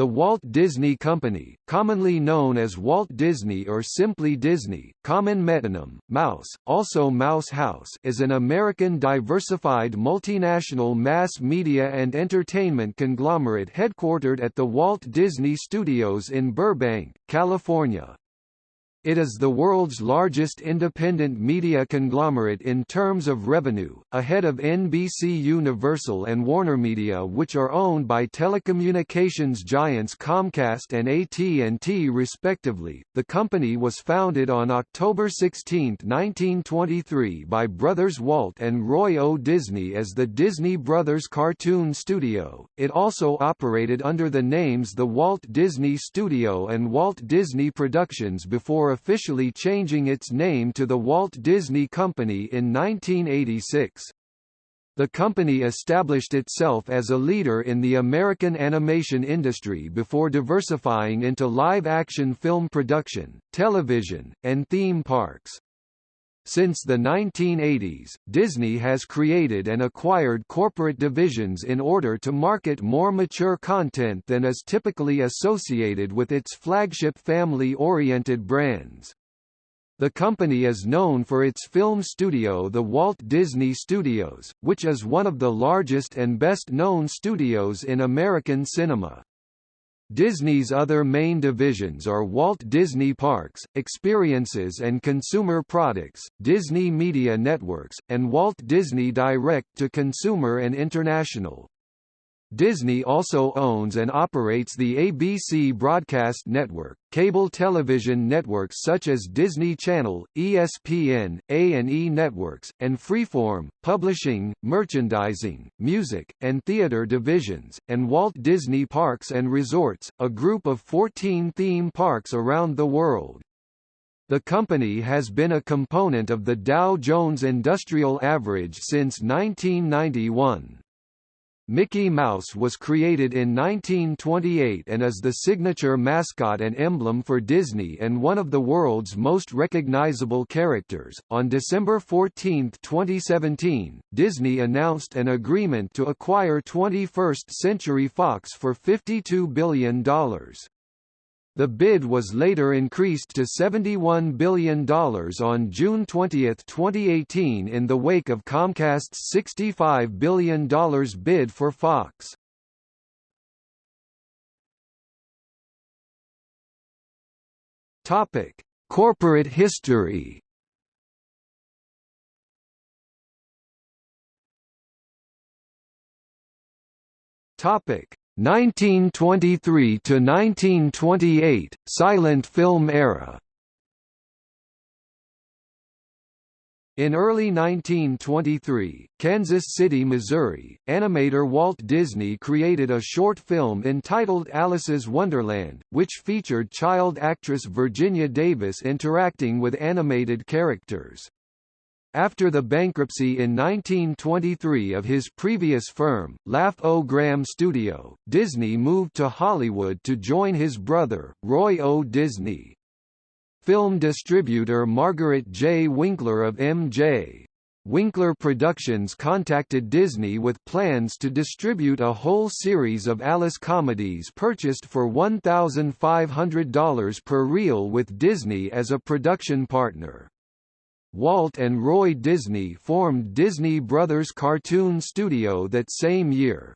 The Walt Disney Company, commonly known as Walt Disney or simply Disney, common metonym, Mouse, also Mouse House is an American diversified multinational mass media and entertainment conglomerate headquartered at the Walt Disney Studios in Burbank, California. It is the world's largest independent media conglomerate in terms of revenue, ahead of NBC Universal and WarnerMedia which are owned by telecommunications giants Comcast and AT&T respectively. The company was founded on October 16, 1923 by brothers Walt and Roy O. Disney as the Disney Brothers Cartoon Studio. It also operated under the names the Walt Disney Studio and Walt Disney Productions before officially changing its name to the Walt Disney Company in 1986. The company established itself as a leader in the American animation industry before diversifying into live-action film production, television, and theme parks. Since the 1980s, Disney has created and acquired corporate divisions in order to market more mature content than is typically associated with its flagship family-oriented brands. The company is known for its film studio the Walt Disney Studios, which is one of the largest and best-known studios in American cinema. Disney's other main divisions are Walt Disney Parks, Experiences and Consumer Products, Disney Media Networks, and Walt Disney Direct to Consumer and International. Disney also owns and operates the ABC broadcast network, cable television networks such as Disney Channel, ESPN, A&E Networks, and Freeform, publishing, merchandising, music, and theater divisions, and Walt Disney Parks and Resorts, a group of 14 theme parks around the world. The company has been a component of the Dow Jones Industrial Average since 1991. Mickey Mouse was created in 1928 and is the signature mascot and emblem for Disney and one of the world's most recognizable characters. On December 14, 2017, Disney announced an agreement to acquire 21st Century Fox for $52 billion. The bid was later increased to $71 billion on June 20, 2018 in the wake of Comcast's $65 billion bid for Fox. Topic: Corporate history. Topic: 1923 to 1928 silent film era In early 1923, Kansas City, Missouri, animator Walt Disney created a short film entitled Alice's Wonderland, which featured child actress Virginia Davis interacting with animated characters. After the bankruptcy in 1923 of his previous firm, Laugh-O-Gram Studio, Disney moved to Hollywood to join his brother, Roy O. Disney. Film distributor Margaret J. Winkler of M.J. Winkler Productions contacted Disney with plans to distribute a whole series of Alice comedies purchased for $1,500 per reel with Disney as a production partner. Walt and Roy Disney formed Disney Brothers Cartoon Studio that same year.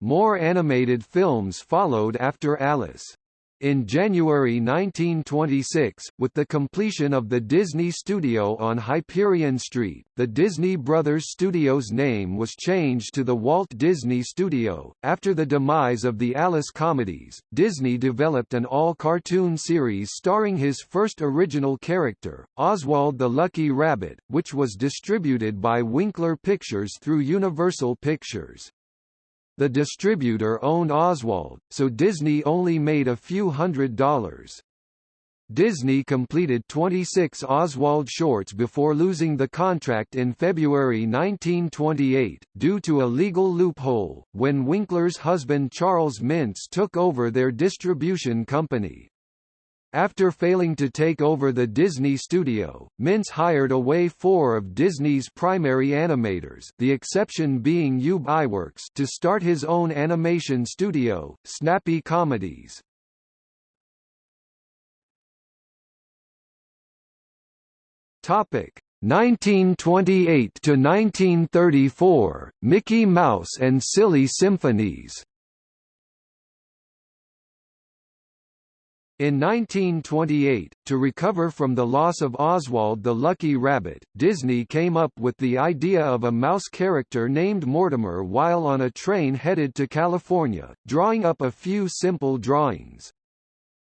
More animated films followed after Alice. In January 1926, with the completion of the Disney Studio on Hyperion Street, the Disney Brothers Studios name was changed to the Walt Disney Studio. After the demise of the Alice comedies, Disney developed an all-cartoon series starring his first original character, Oswald the Lucky Rabbit, which was distributed by Winkler Pictures through Universal Pictures. The distributor owned Oswald, so Disney only made a few hundred dollars. Disney completed 26 Oswald shorts before losing the contract in February 1928, due to a legal loophole, when Winkler's husband Charles Mintz took over their distribution company. After failing to take over the Disney studio, Mintz hired away four of Disney's primary animators the exception being Ub Iwerks to start his own animation studio, Snappy Comedies. Topic 1928 to 1934 Mickey Mouse and Silly Symphonies In 1928, to recover from the loss of Oswald the Lucky Rabbit, Disney came up with the idea of a mouse character named Mortimer while on a train headed to California, drawing up a few simple drawings.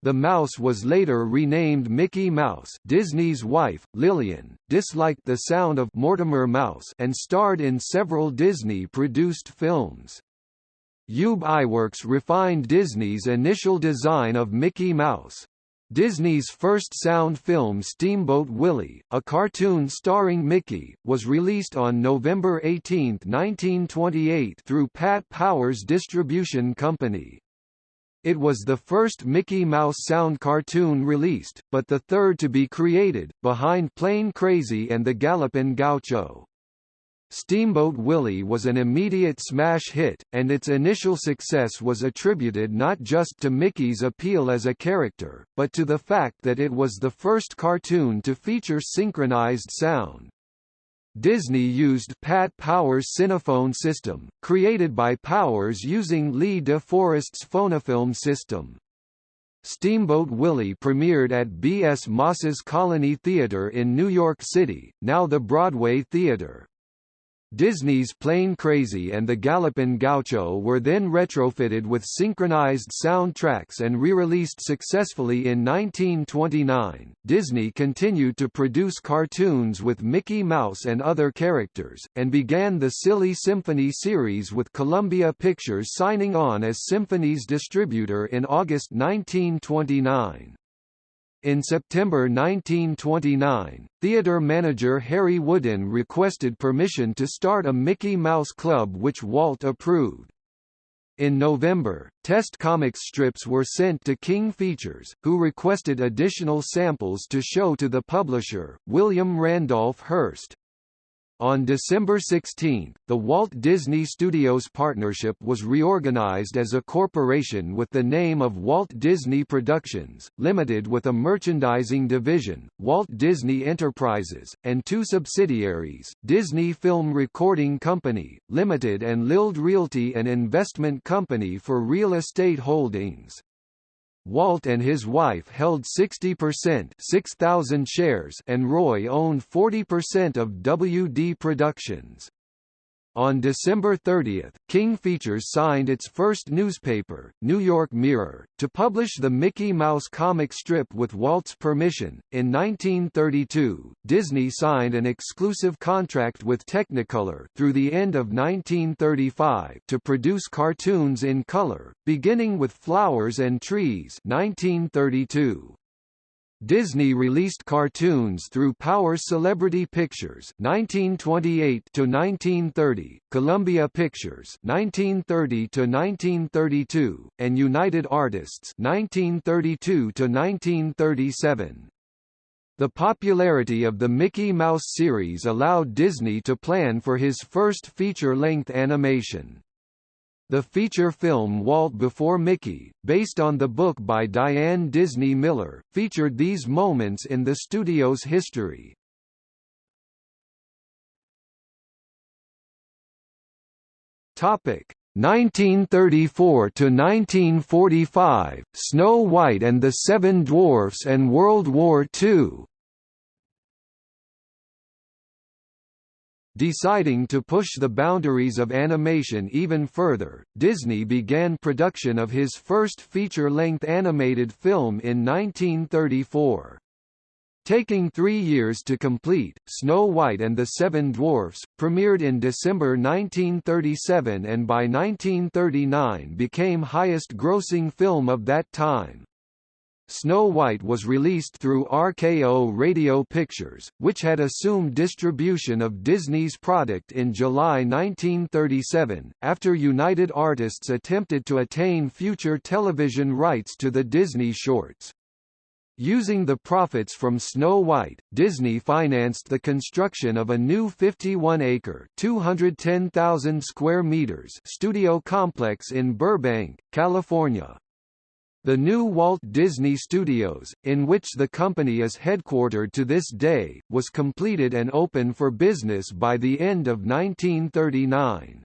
The mouse was later renamed Mickey Mouse Disney's wife, Lillian, disliked the sound of Mortimer Mouse and starred in several Disney-produced films. Ub Iwerks refined Disney's initial design of Mickey Mouse. Disney's first sound film Steamboat Willie, a cartoon starring Mickey, was released on November 18, 1928 through Pat Powers Distribution Company. It was the first Mickey Mouse sound cartoon released, but the third to be created, behind Plane Crazy and the Gallopin' Gaucho. Steamboat Willie was an immediate smash hit, and its initial success was attributed not just to Mickey's appeal as a character, but to the fact that it was the first cartoon to feature synchronized sound. Disney used Pat Powers' Cinephone system, created by Powers using Lee De Forest's Phonofilm system. Steamboat Willie premiered at B.S. Moss's Colony Theater in New York City, now the Broadway Theater. Disney's Plane Crazy and the Gallopin' Gaucho were then retrofitted with synchronized soundtracks and re-released successfully in 1929. Disney continued to produce cartoons with Mickey Mouse and other characters, and began the Silly Symphony series with Columbia Pictures signing on as Symphony's distributor in August 1929. In September 1929, theater manager Harry Woodin requested permission to start a Mickey Mouse Club which Walt approved. In November, test comic strips were sent to King Features, who requested additional samples to show to the publisher, William Randolph Hearst. On December 16, the Walt Disney Studios partnership was reorganized as a corporation with the name of Walt Disney Productions, Limited with a merchandising division, Walt Disney Enterprises, and two subsidiaries, Disney Film Recording Company, Limited and Liled Realty and investment company for real estate holdings. Walt and his wife held 60% 6,000 shares and Roy owned 40% of WD Productions. On December 30, King Features signed its first newspaper, New York Mirror, to publish the Mickey Mouse comic strip with Walt's permission. In 1932, Disney signed an exclusive contract with Technicolor through the end of 1935 to produce cartoons in color, beginning with Flowers and Trees 1932. Disney released cartoons through Power Celebrity Pictures 1928 to 1930, Columbia Pictures 1930 to 1932, and United Artists 1932 to 1937. The popularity of the Mickey Mouse series allowed Disney to plan for his first feature-length animation. The feature film Walt Before Mickey, based on the book by Diane Disney Miller, featured these moments in the studio's history. Topic 1934 to 1945, Snow White and the Seven Dwarfs and World War II. Deciding to push the boundaries of animation even further, Disney began production of his first feature-length animated film in 1934. Taking three years to complete, Snow White and the Seven Dwarfs, premiered in December 1937 and by 1939 became highest-grossing film of that time. Snow White was released through RKO Radio Pictures, which had assumed distribution of Disney's product in July 1937, after United Artists attempted to attain future television rights to the Disney shorts. Using the profits from Snow White, Disney financed the construction of a new 51-acre (210,000 square meters) studio complex in Burbank, California. The new Walt Disney Studios, in which the company is headquartered to this day, was completed and open for business by the end of 1939.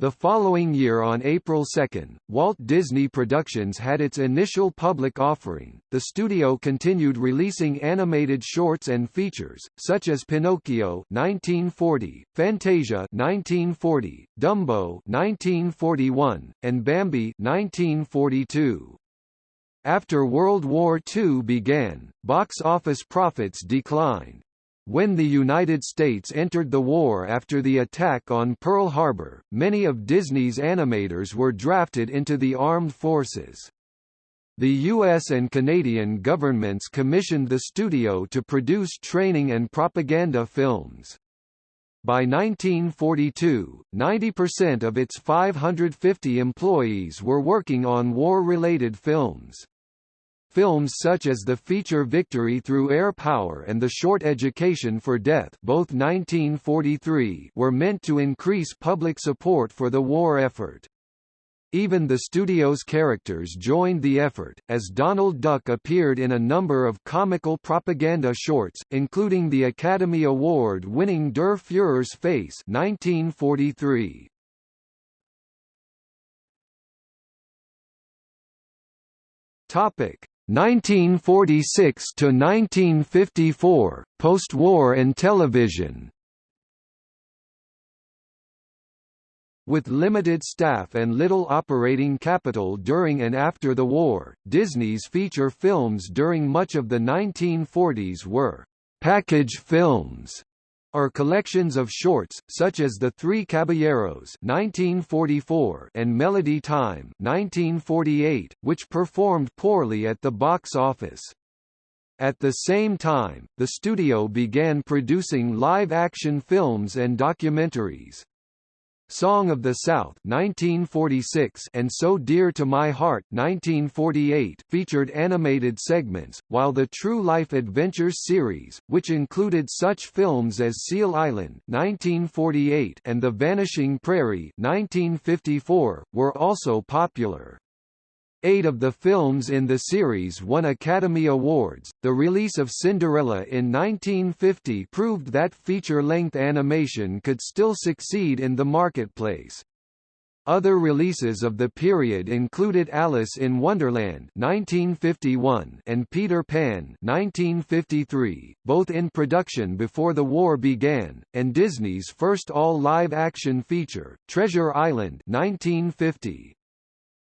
The following year on April 2, Walt Disney Productions had its initial public offering. The studio continued releasing animated shorts and features, such as Pinocchio 1940, Fantasia 1940, Dumbo 1941, and Bambi 1942. After World War II began, box office profits declined. When the United States entered the war after the attack on Pearl Harbor, many of Disney's animators were drafted into the armed forces. The U.S. and Canadian governments commissioned the studio to produce training and propaganda films. By 1942, 90% of its 550 employees were working on war-related films. Films such as the feature Victory Through Air Power and The Short Education for Death both 1943 were meant to increase public support for the war effort. Even the studio's characters joined the effort, as Donald Duck appeared in a number of comical propaganda shorts, including the Academy Award-winning Der Führer's Face 1943. Topic: 1946 to 1954 post-war and television. With limited staff and little operating capital during and after the war, Disney's feature films during much of the 1940s were package films are collections of shorts, such as The Three Caballeros 1944 and Melody Time 1948, which performed poorly at the box office. At the same time, the studio began producing live-action films and documentaries. Song of the South 1946 and So Dear to My Heart 1948 featured animated segments, while the True Life Adventures series, which included such films as Seal Island 1948 and The Vanishing Prairie 1954, were also popular. Eight of the films in the series won Academy Awards. The release of Cinderella in 1950 proved that feature-length animation could still succeed in the marketplace. Other releases of the period included Alice in Wonderland 1951 and Peter Pan 1953, both in production before the war began, and Disney's first all-live-action feature, Treasure Island 1950.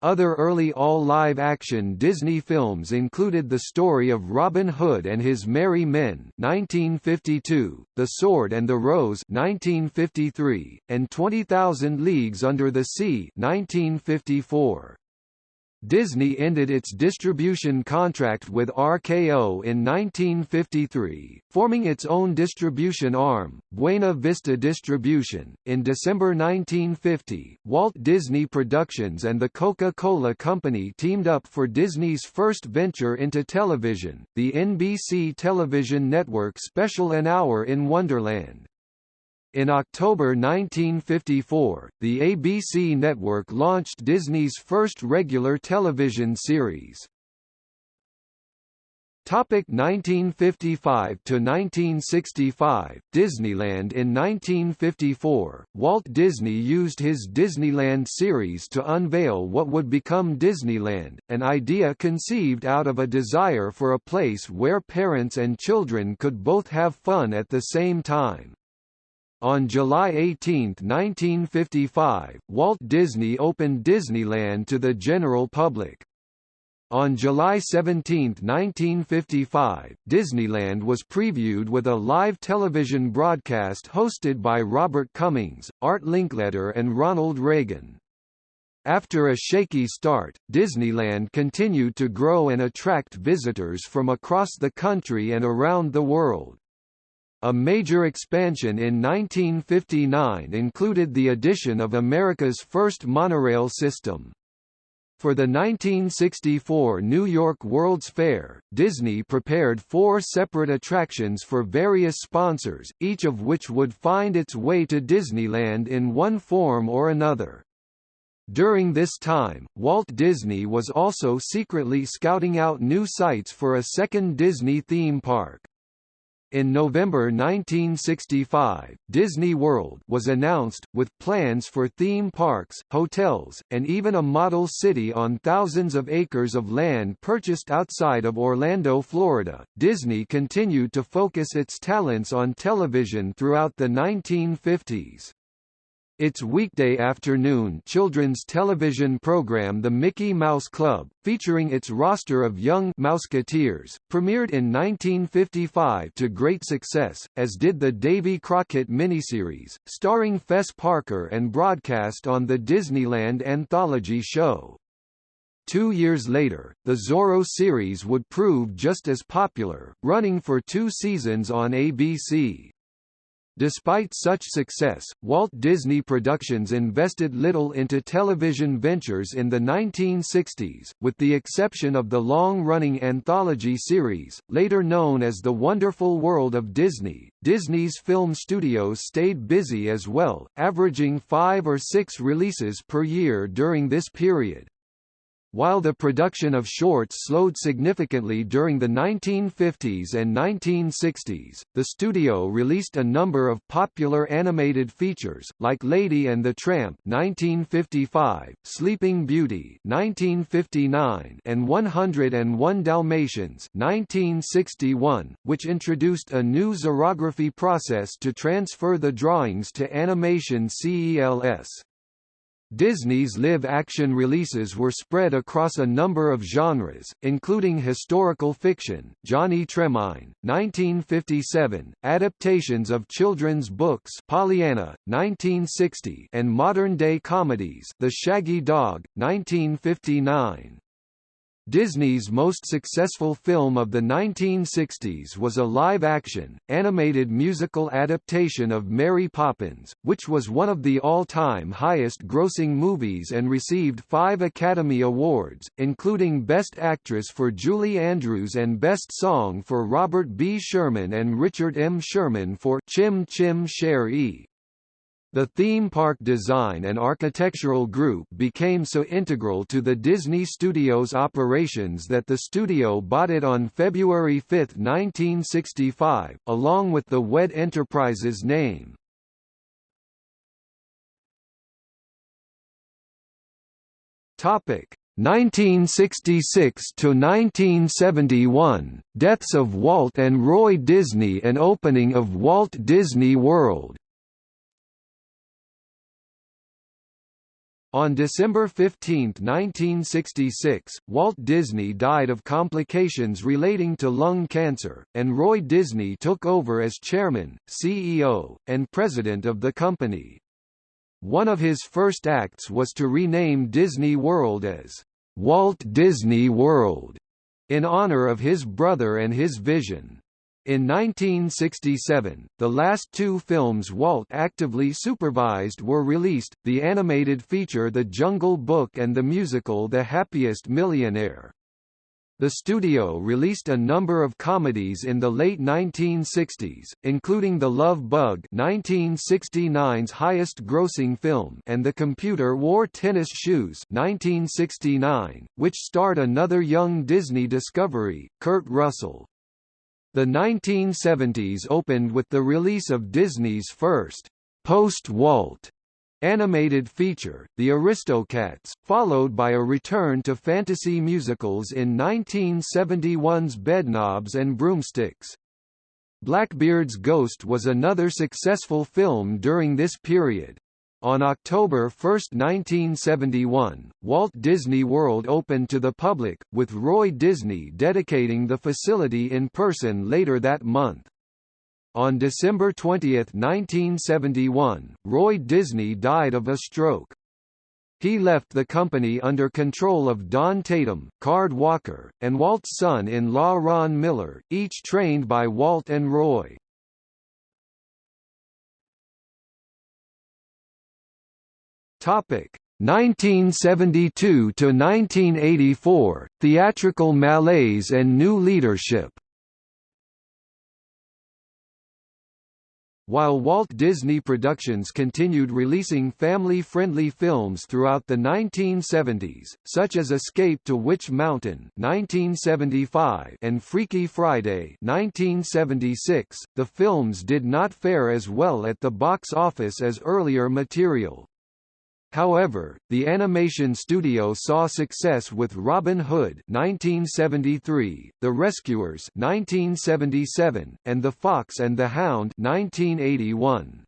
Other early all-live-action Disney films included The Story of Robin Hood and His Merry Men 1952, The Sword and the Rose 1953, and 20,000 Leagues Under the Sea 1954. Disney ended its distribution contract with RKO in 1953, forming its own distribution arm, Buena Vista Distribution. In December 1950, Walt Disney Productions and the Coca-Cola Company teamed up for Disney's first venture into television, the NBC television network special An Hour in Wonderland. In October 1954, the ABC network launched Disney's first regular television series. Topic 1955 to 1965 Disneyland in 1954 Walt Disney used his Disneyland series to unveil what would become Disneyland an idea conceived out of a desire for a place where parents and children could both have fun at the same time on July 18, 1955, Walt Disney opened Disneyland to the general public. On July 17, 1955, Disneyland was previewed with a live television broadcast hosted by Robert Cummings, Art Linkletter and Ronald Reagan. After a shaky start, Disneyland continued to grow and attract visitors from across the country and around the world. A major expansion in 1959 included the addition of America's first monorail system. For the 1964 New York World's Fair, Disney prepared four separate attractions for various sponsors, each of which would find its way to Disneyland in one form or another. During this time, Walt Disney was also secretly scouting out new sites for a second Disney theme park. In November 1965, Disney World was announced, with plans for theme parks, hotels, and even a model city on thousands of acres of land purchased outside of Orlando, Florida. Disney continued to focus its talents on television throughout the 1950s. Its weekday afternoon children's television program The Mickey Mouse Club, featuring its roster of young Mouseketeers, premiered in 1955 to great success, as did the Davy Crockett miniseries, starring Fess Parker and broadcast on the Disneyland Anthology show. Two years later, the Zorro series would prove just as popular, running for two seasons on ABC. Despite such success, Walt Disney Productions invested little into television ventures in the 1960s, with the exception of the long-running anthology series, later known as The Wonderful World of Disney. Disney's film studios stayed busy as well, averaging five or six releases per year during this period. While the production of shorts slowed significantly during the 1950s and 1960s, the studio released a number of popular animated features, like Lady and the Tramp 1955, Sleeping Beauty 1959, and 101 Dalmatians 1961, which introduced a new xerography process to transfer the drawings to animation CELS. Disney's live-action releases were spread across a number of genres, including historical fiction, Johnny Tremain, 1957, adaptations of children's books Pollyanna, 1960, and modern-day comedies The Shaggy Dog, 1959. Disney's most successful film of the 1960s was a live-action, animated musical adaptation of Mary Poppins, which was one of the all-time highest-grossing movies and received five Academy Awards, including Best Actress for Julie Andrews and Best Song for Robert B. Sherman and Richard M. Sherman for Chim Chim Cher-ee. The theme park design and architectural group became so integral to the Disney Studios operations that the studio bought it on February 5, 1965, along with the WED Enterprises name. Topic 1966 to 1971 Deaths of Walt and Roy Disney and opening of Walt Disney World On December 15, 1966, Walt Disney died of complications relating to lung cancer, and Roy Disney took over as chairman, CEO, and president of the company. One of his first acts was to rename Disney World as Walt Disney World, in honor of his brother and his vision. In 1967, the last two films Walt actively supervised were released, the animated feature The Jungle Book and the musical The Happiest Millionaire. The studio released a number of comedies in the late 1960s, including The Love Bug 1969's highest-grossing film and The Computer Wore Tennis Shoes 1969, which starred another young Disney discovery, Kurt Russell. The 1970s opened with the release of Disney's first post-Walt animated feature, The Aristocats, followed by a return to fantasy musicals in 1971's Bedknobs and Broomsticks. Blackbeard's Ghost was another successful film during this period. On October 1, 1971, Walt Disney World opened to the public, with Roy Disney dedicating the facility in person later that month. On December 20, 1971, Roy Disney died of a stroke. He left the company under control of Don Tatum, Card Walker, and Walt's son-in-law Ron Miller, each trained by Walt and Roy. Topic 1972 to 1984 Theatrical malaise and new leadership While Walt Disney Productions continued releasing family-friendly films throughout the 1970s, such as Escape to Witch Mountain (1975) and Freaky Friday (1976), the films did not fare as well at the box office as earlier material. However, the animation studio saw success with Robin Hood 1973, The Rescuers 1977, and The Fox and the Hound 1981.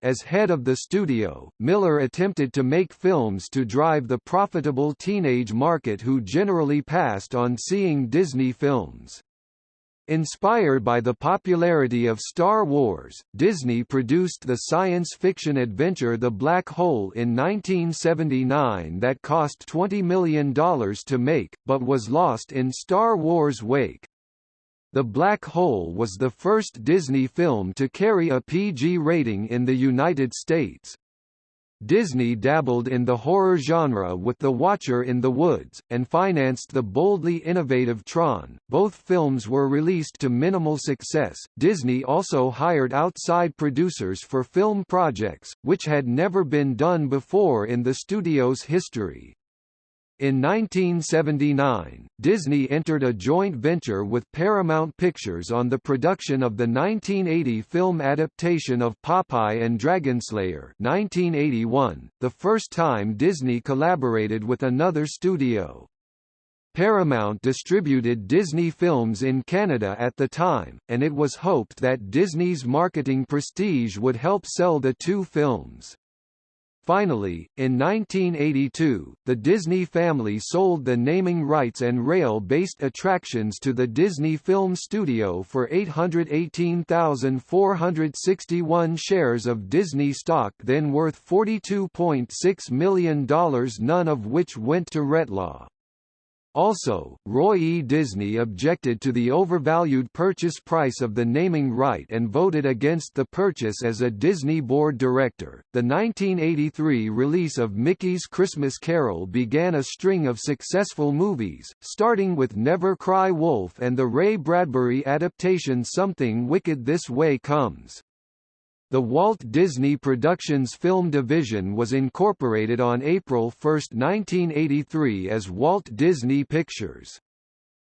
As head of the studio, Miller attempted to make films to drive the profitable teenage market who generally passed on seeing Disney films. Inspired by the popularity of Star Wars, Disney produced the science fiction adventure The Black Hole in 1979 that cost $20 million to make, but was lost in Star Wars' wake. The Black Hole was the first Disney film to carry a PG rating in the United States. Disney dabbled in the horror genre with The Watcher in the Woods, and financed the boldly innovative Tron. Both films were released to minimal success. Disney also hired outside producers for film projects, which had never been done before in the studio's history. In 1979, Disney entered a joint venture with Paramount Pictures on the production of the 1980 film adaptation of Popeye and Dragonslayer 1981, the first time Disney collaborated with another studio. Paramount distributed Disney films in Canada at the time, and it was hoped that Disney's marketing prestige would help sell the two films. Finally, in 1982, the Disney family sold the naming rights and rail-based attractions to the Disney Film Studio for 818,461 shares of Disney stock then worth $42.6 million none of which went to Retlaw. Also, Roy E. Disney objected to the overvalued purchase price of the naming right and voted against the purchase as a Disney board director. The 1983 release of Mickey's Christmas Carol began a string of successful movies, starting with Never Cry Wolf and the Ray Bradbury adaptation Something Wicked This Way Comes. The Walt Disney Productions film division was incorporated on April 1, 1983 as Walt Disney Pictures.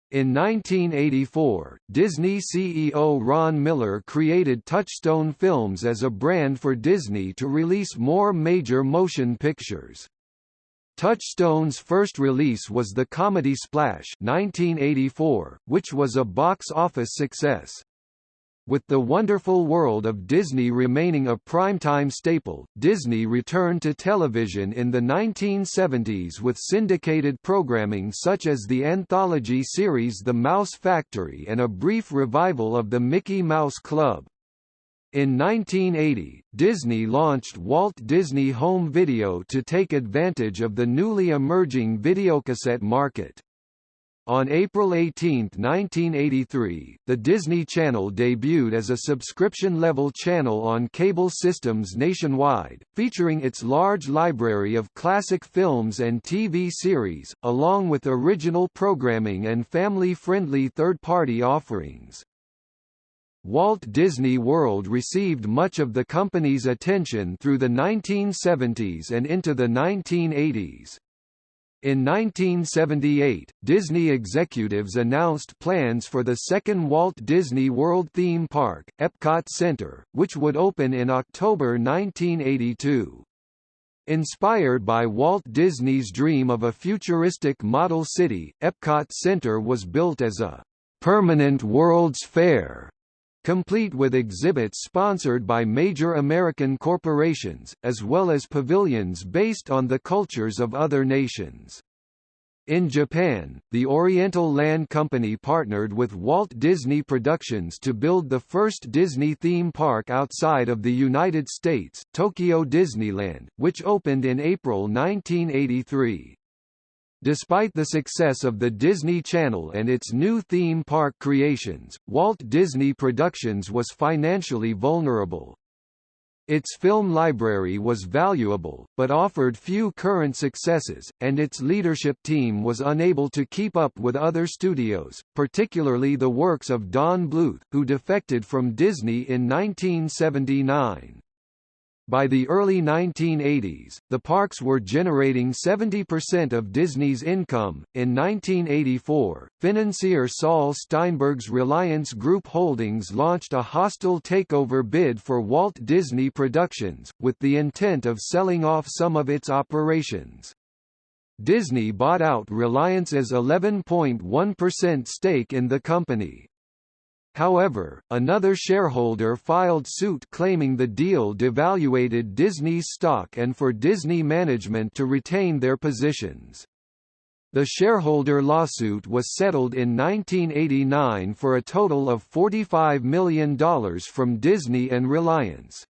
In 1984, Disney CEO Ron Miller created Touchstone Films as a brand for Disney to release more major motion pictures. Touchstone's first release was the comedy Splash 1984, which was a box office success. With The Wonderful World of Disney remaining a primetime staple, Disney returned to television in the 1970s with syndicated programming such as the anthology series The Mouse Factory and a brief revival of the Mickey Mouse Club. In 1980, Disney launched Walt Disney Home Video to take advantage of the newly emerging videocassette market. On April 18, 1983, the Disney Channel debuted as a subscription-level channel on cable systems nationwide, featuring its large library of classic films and TV series, along with original programming and family-friendly third-party offerings. Walt Disney World received much of the company's attention through the 1970s and into the 1980s. In 1978, Disney executives announced plans for the second Walt Disney World theme park, Epcot Center, which would open in October 1982. Inspired by Walt Disney's dream of a futuristic model city, Epcot Center was built as a permanent World's Fair complete with exhibits sponsored by major American corporations, as well as pavilions based on the cultures of other nations. In Japan, the Oriental Land Company partnered with Walt Disney Productions to build the first Disney theme park outside of the United States, Tokyo Disneyland, which opened in April 1983. Despite the success of the Disney Channel and its new theme park creations, Walt Disney Productions was financially vulnerable. Its film library was valuable, but offered few current successes, and its leadership team was unable to keep up with other studios, particularly the works of Don Bluth, who defected from Disney in 1979. By the early 1980s, the parks were generating 70% of Disney's income. In 1984, financier Saul Steinberg's Reliance Group Holdings launched a hostile takeover bid for Walt Disney Productions, with the intent of selling off some of its operations. Disney bought out Reliance's 11.1% stake in the company. However, another shareholder filed suit claiming the deal devaluated Disney's stock and for Disney management to retain their positions. The shareholder lawsuit was settled in 1989 for a total of $45 million from Disney and Reliance.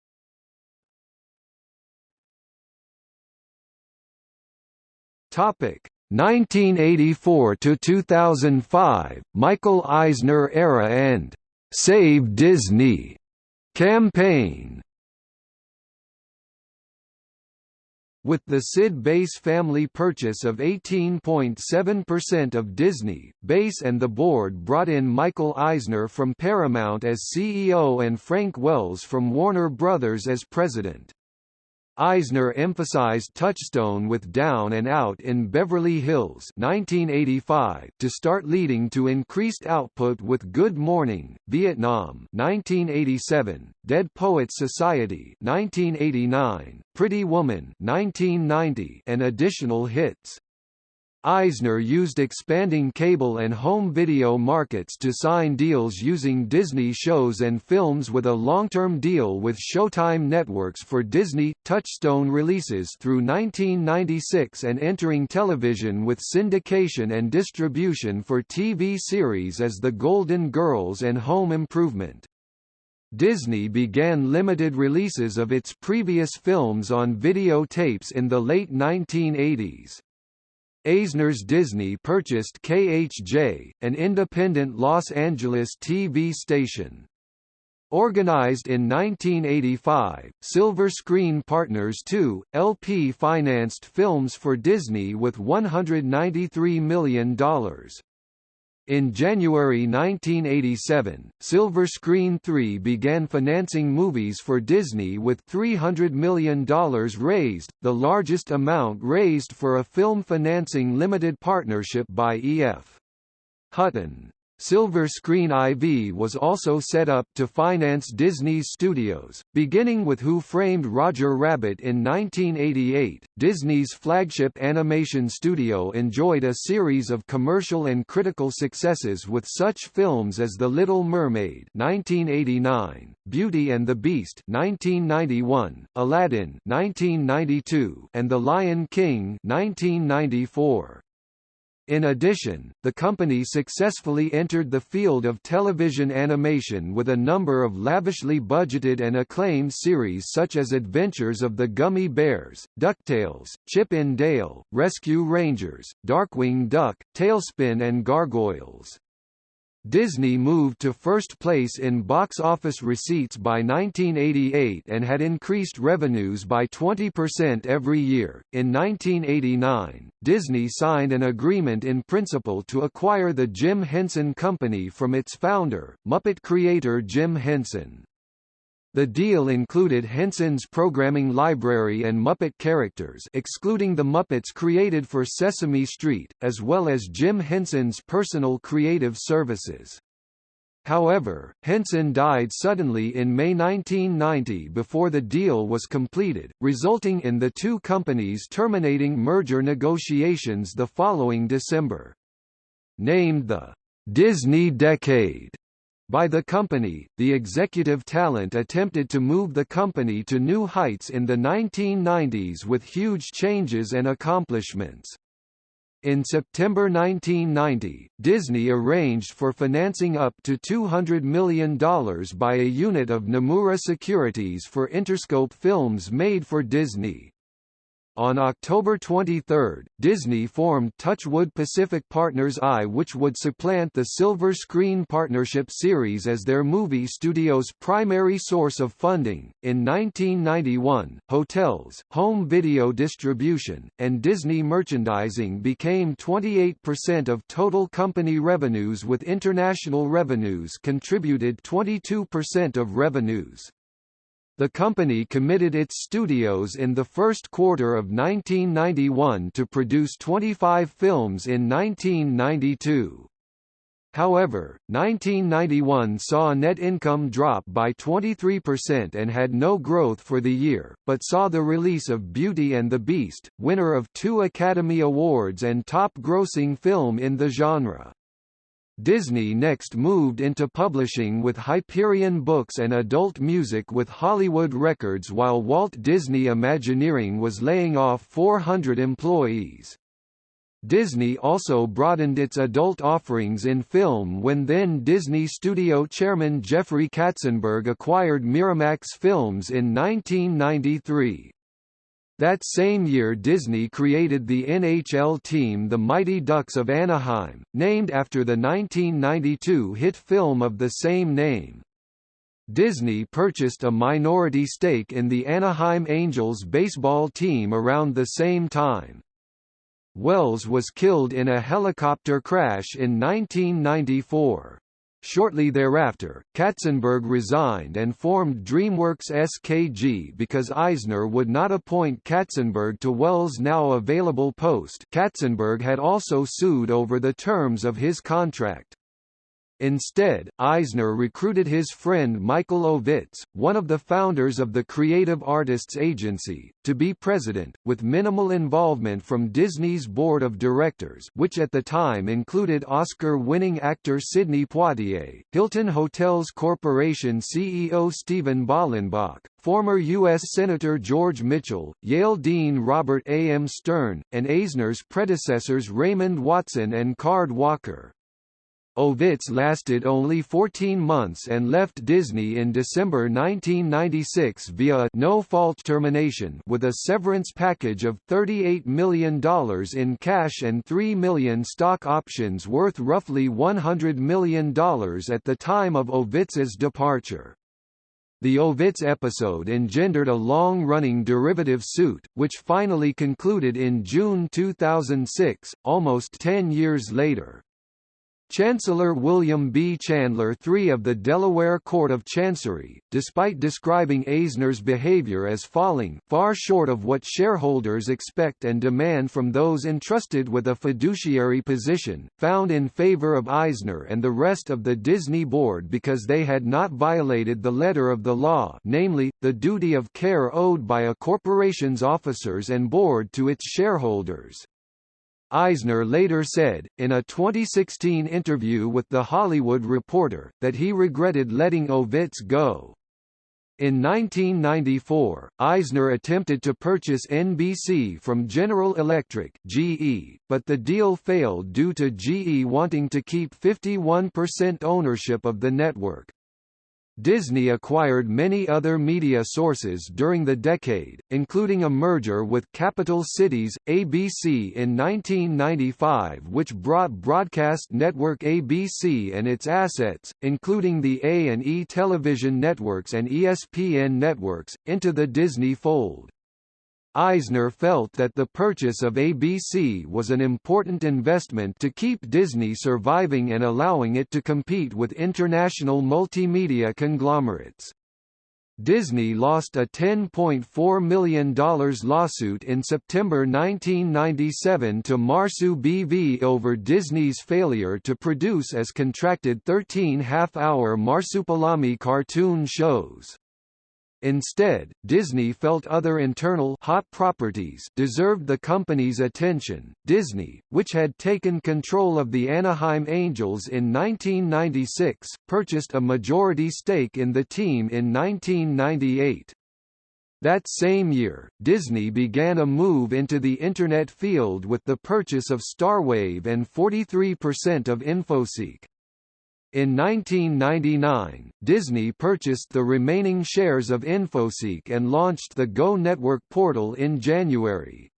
Topic 1984 to 2005, Michael Eisner era and Save Disney campaign. With the Sid Bass family purchase of 18.7% of Disney, Bass and the board brought in Michael Eisner from Paramount as CEO and Frank Wells from Warner Brothers as president. Eisner emphasized Touchstone with Down and Out in Beverly Hills 1985 to start leading to increased output with Good Morning, Vietnam 1987, Dead Poets Society 1989, Pretty Woman 1990 and additional hits. Eisner used expanding cable and home video markets to sign deals using Disney shows and films with a long-term deal with Showtime Networks for Disney, Touchstone releases through 1996 and entering television with syndication and distribution for TV series as The Golden Girls and Home Improvement. Disney began limited releases of its previous films on videotapes in the late 1980s. Eisner's Disney purchased KHJ, an independent Los Angeles TV station. Organized in 1985, Silver Screen Partners II, LP financed films for Disney with $193 million. In January 1987, Silver Screen 3 began financing movies for Disney with $300 million raised, the largest amount raised for a film financing limited partnership by E.F. Hutton. Silver Screen IV was also set up to finance Disney's studios, beginning with Who Framed Roger Rabbit in 1988. Disney's flagship animation studio enjoyed a series of commercial and critical successes with such films as The Little Mermaid (1989), Beauty and the Beast (1991), Aladdin (1992), and The Lion King (1994). In addition, the company successfully entered the field of television animation with a number of lavishly budgeted and acclaimed series such as Adventures of the Gummi Bears, DuckTales, Chip 'n Dale, Rescue Rangers, Darkwing Duck, TaleSpin and Gargoyles. Disney moved to first place in box office receipts by 1988 and had increased revenues by 20% every year. In 1989, Disney signed an agreement in principle to acquire the Jim Henson Company from its founder, Muppet creator Jim Henson. The deal included Henson's programming library and Muppet characters excluding the Muppets created for Sesame Street, as well as Jim Henson's personal creative services. However, Henson died suddenly in May 1990 before the deal was completed, resulting in the two companies terminating merger negotiations the following December. Named the Disney Decade by the company, the executive talent attempted to move the company to new heights in the 1990s with huge changes and accomplishments. In September 1990, Disney arranged for financing up to $200 million by a unit of Nomura Securities for Interscope films made for Disney. On October 23, Disney formed Touchwood Pacific Partners I which would supplant the Silver Screen Partnership series as their movie studio's primary source of funding. In 1991, hotels, home video distribution, and Disney merchandising became 28% of total company revenues with international revenues contributed 22% of revenues. The company committed its studios in the first quarter of 1991 to produce 25 films in 1992. However, 1991 saw net income drop by 23% and had no growth for the year, but saw the release of Beauty and the Beast, winner of two Academy Awards and top-grossing film in the genre. Disney next moved into publishing with Hyperion Books and adult music with Hollywood Records while Walt Disney Imagineering was laying off 400 employees. Disney also broadened its adult offerings in film when then Disney Studio chairman Jeffrey Katzenberg acquired Miramax Films in 1993. That same year Disney created the NHL team the Mighty Ducks of Anaheim, named after the 1992 hit film of the same name. Disney purchased a minority stake in the Anaheim Angels baseball team around the same time. Wells was killed in a helicopter crash in 1994. Shortly thereafter, Katzenberg resigned and formed DreamWorks SKG because Eisner would not appoint Katzenberg to Wells' now available post Katzenberg had also sued over the terms of his contract. Instead, Eisner recruited his friend Michael Ovitz, one of the founders of the Creative Artists Agency, to be president, with minimal involvement from Disney's board of directors which at the time included Oscar-winning actor Sidney Poitier, Hilton Hotels Corporation CEO Steven Bollenbach, former U.S. Senator George Mitchell, Yale Dean Robert A. M. Stern, and Eisner's predecessors Raymond Watson and Card Walker. Ovitz lasted only 14 months and left Disney in December 1996 via no-fault termination with a severance package of $38 million in cash and 3 million stock options worth roughly $100 million at the time of Ovitz's departure. The Ovitz episode engendered a long-running derivative suit, which finally concluded in June 2006, almost 10 years later. Chancellor William B. Chandler III of the Delaware Court of Chancery, despite describing Eisner's behavior as falling far short of what shareholders expect and demand from those entrusted with a fiduciary position, found in favor of Eisner and the rest of the Disney board because they had not violated the letter of the law namely, the duty of care owed by a corporation's officers and board to its shareholders. Eisner later said, in a 2016 interview with The Hollywood Reporter, that he regretted letting Ovitz go. In 1994, Eisner attempted to purchase NBC from General Electric (GE), but the deal failed due to GE wanting to keep 51% ownership of the network. Disney acquired many other media sources during the decade, including a merger with Capital Cities, ABC in 1995 which brought broadcast network ABC and its assets, including the A&E television networks and ESPN networks, into the Disney fold. Eisner felt that the purchase of ABC was an important investment to keep Disney surviving and allowing it to compete with international multimedia conglomerates. Disney lost a $10.4 million lawsuit in September 1997 to Marsu BV over Disney's failure to produce as contracted 13 half-hour Marsupilami cartoon shows. Instead, Disney felt other internal hot properties deserved the company's attention. Disney, which had taken control of the Anaheim Angels in 1996, purchased a majority stake in the team in 1998. That same year, Disney began a move into the Internet field with the purchase of Starwave and 43% of Infoseek. In 1999, Disney purchased the remaining shares of Infoseek and launched the Go Network portal in January.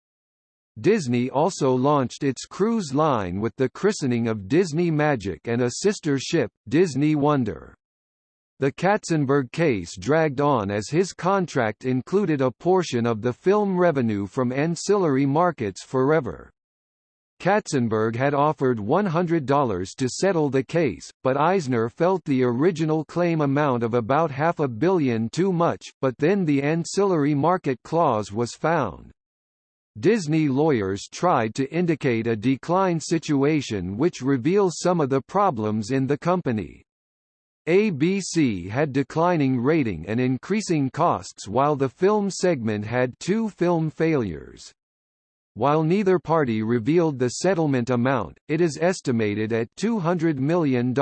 Disney also launched its cruise line with the christening of Disney Magic and a sister ship, Disney Wonder. The Katzenberg case dragged on as his contract included a portion of the film revenue from ancillary markets forever. Katzenberg had offered $100 to settle the case, but Eisner felt the original claim amount of about half a billion too much, but then the ancillary market clause was found. Disney lawyers tried to indicate a decline situation which reveals some of the problems in the company. ABC had declining rating and increasing costs while the film segment had two film failures. While neither party revealed the settlement amount, it is estimated at $200 million.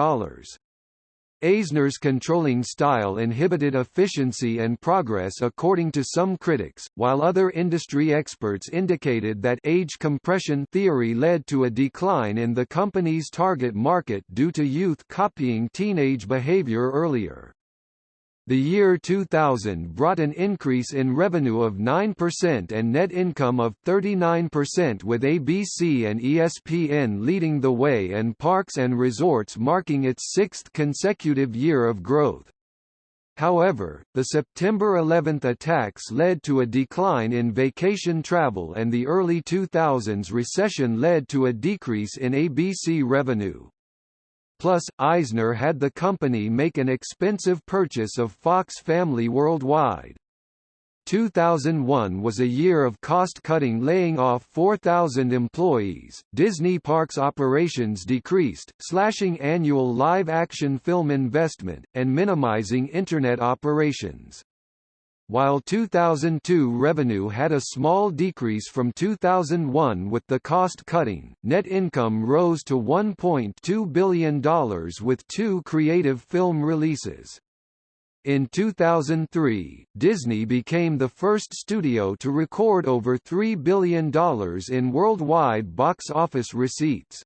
Eisner's controlling style inhibited efficiency and progress according to some critics, while other industry experts indicated that age compression theory led to a decline in the company's target market due to youth copying teenage behavior earlier. The year 2000 brought an increase in revenue of 9% and net income of 39% with ABC and ESPN leading the way and Parks and Resorts marking its sixth consecutive year of growth. However, the September 11 attacks led to a decline in vacation travel and the early 2000s recession led to a decrease in ABC revenue. Plus, Eisner had the company make an expensive purchase of Fox Family Worldwide. 2001 was a year of cost-cutting laying off 4,000 employees, Disney Parks operations decreased, slashing annual live-action film investment, and minimizing Internet operations. While 2002 revenue had a small decrease from 2001 with the cost-cutting, net income rose to $1.2 billion with two creative film releases. In 2003, Disney became the first studio to record over $3 billion in worldwide box office receipts.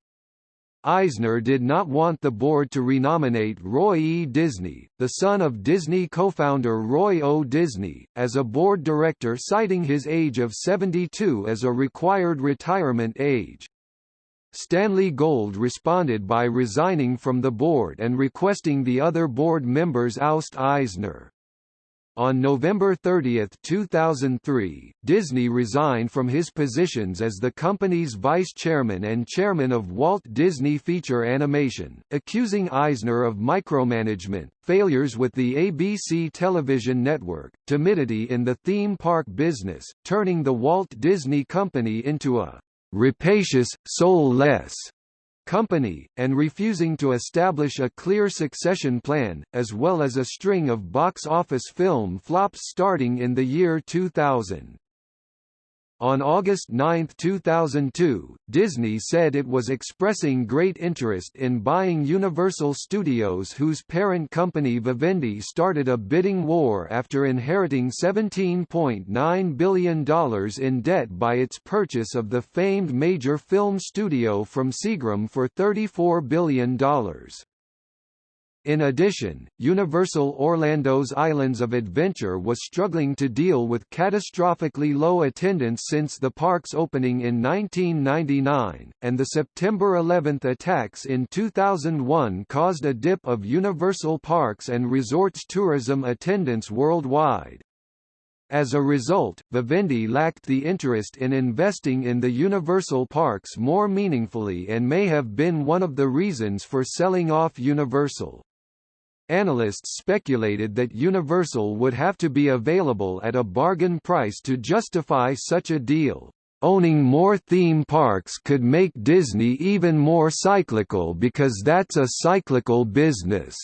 Eisner did not want the board to renominate Roy E. Disney, the son of Disney co-founder Roy O. Disney, as a board director citing his age of 72 as a required retirement age. Stanley Gold responded by resigning from the board and requesting the other board members oust Eisner. On November 30, 2003, Disney resigned from his positions as the company's vice chairman and chairman of Walt Disney Feature Animation, accusing Eisner of micromanagement, failures with the ABC television network, timidity in the theme park business, turning the Walt Disney Company into a rapacious, soulless company, and refusing to establish a clear succession plan, as well as a string of box office film flops starting in the year 2000. On August 9, 2002, Disney said it was expressing great interest in buying Universal Studios whose parent company Vivendi started a bidding war after inheriting $17.9 billion in debt by its purchase of the famed major film studio from Seagram for $34 billion. In addition, Universal Orlando's Islands of Adventure was struggling to deal with catastrophically low attendance since the park's opening in 1999, and the September 11 attacks in 2001 caused a dip of Universal Parks and Resorts tourism attendance worldwide. As a result, Vivendi lacked the interest in investing in the Universal parks more meaningfully and may have been one of the reasons for selling off Universal. Analysts speculated that Universal would have to be available at a bargain price to justify such a deal. Owning more theme parks could make Disney even more cyclical because that's a cyclical business,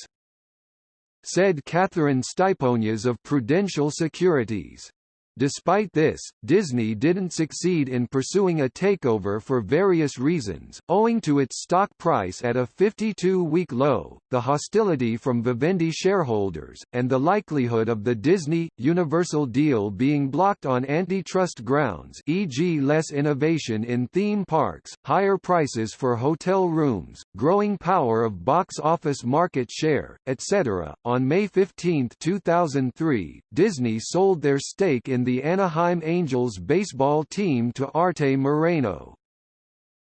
said Catherine Styponias of Prudential Securities. Despite this, Disney didn't succeed in pursuing a takeover for various reasons, owing to its stock price at a 52-week low, the hostility from Vivendi shareholders, and the likelihood of the Disney-Universal deal being blocked on antitrust grounds e.g. less innovation in theme parks, higher prices for hotel rooms, growing power of box office market share, etc. On May 15, 2003, Disney sold their stake in in the Anaheim Angels baseball team to Arte Moreno.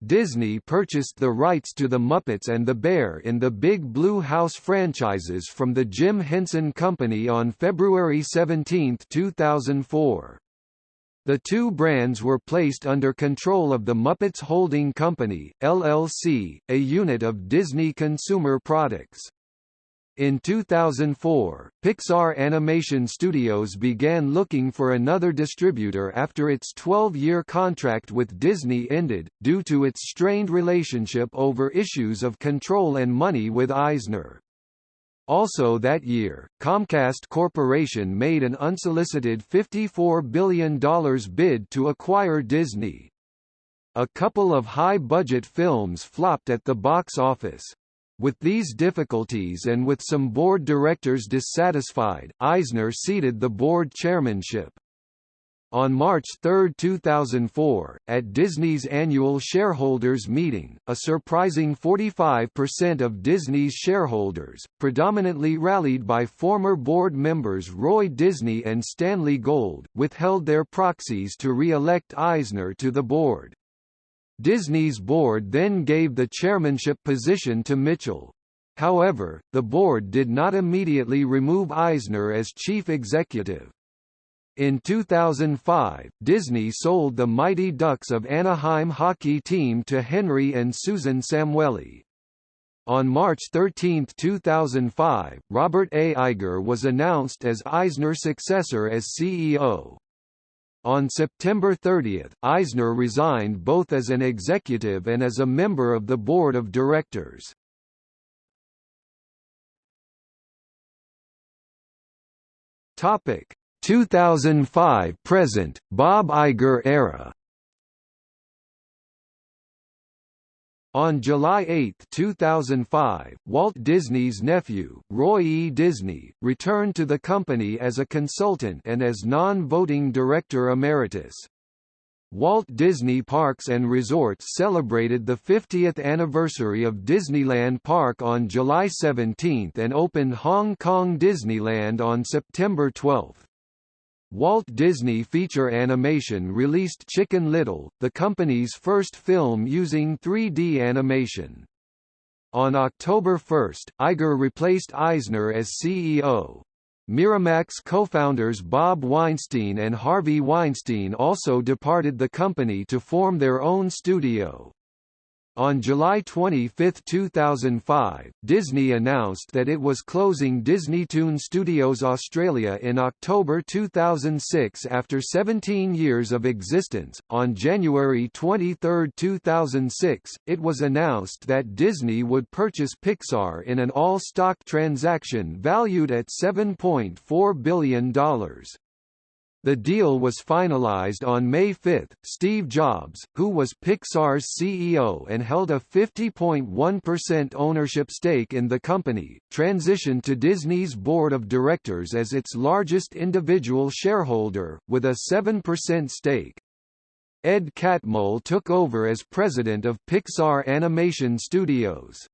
Disney purchased the rights to The Muppets and the Bear in the Big Blue House franchises from the Jim Henson Company on February 17, 2004. The two brands were placed under control of the Muppets Holding Company, LLC, a unit of Disney Consumer Products. In 2004, Pixar Animation Studios began looking for another distributor after its 12-year contract with Disney ended, due to its strained relationship over issues of control and money with Eisner. Also that year, Comcast Corporation made an unsolicited $54 billion bid to acquire Disney. A couple of high-budget films flopped at the box office. With these difficulties and with some board directors dissatisfied, Eisner ceded the board chairmanship. On March 3, 2004, at Disney's annual shareholders meeting, a surprising 45% of Disney's shareholders, predominantly rallied by former board members Roy Disney and Stanley Gold, withheld their proxies to re-elect Eisner to the board. Disney's board then gave the chairmanship position to Mitchell. However, the board did not immediately remove Eisner as chief executive. In 2005, Disney sold the Mighty Ducks of Anaheim hockey team to Henry and Susan Samueli. On March 13, 2005, Robert A. Iger was announced as Eisner's successor as CEO. On September 30, Eisner resigned both as an executive and as a member of the board of directors. Topic 2005 present Bob Iger era On July 8, 2005, Walt Disney's nephew, Roy E. Disney, returned to the company as a consultant and as non-voting director emeritus. Walt Disney Parks and Resorts celebrated the 50th anniversary of Disneyland Park on July 17 and opened Hong Kong Disneyland on September 12. Walt Disney Feature Animation released Chicken Little, the company's first film using 3D animation. On October 1, Iger replaced Eisner as CEO. Miramax co-founders Bob Weinstein and Harvey Weinstein also departed the company to form their own studio. On July 25, 2005, Disney announced that it was closing DisneyToon Studios Australia in October 2006 after 17 years of existence. On January 23, 2006, it was announced that Disney would purchase Pixar in an all-stock transaction valued at $7.4 billion. The deal was finalized on May 5. Steve Jobs, who was Pixar's CEO and held a 50.1% ownership stake in the company, transitioned to Disney's board of directors as its largest individual shareholder, with a 7% stake. Ed Catmull took over as president of Pixar Animation Studios.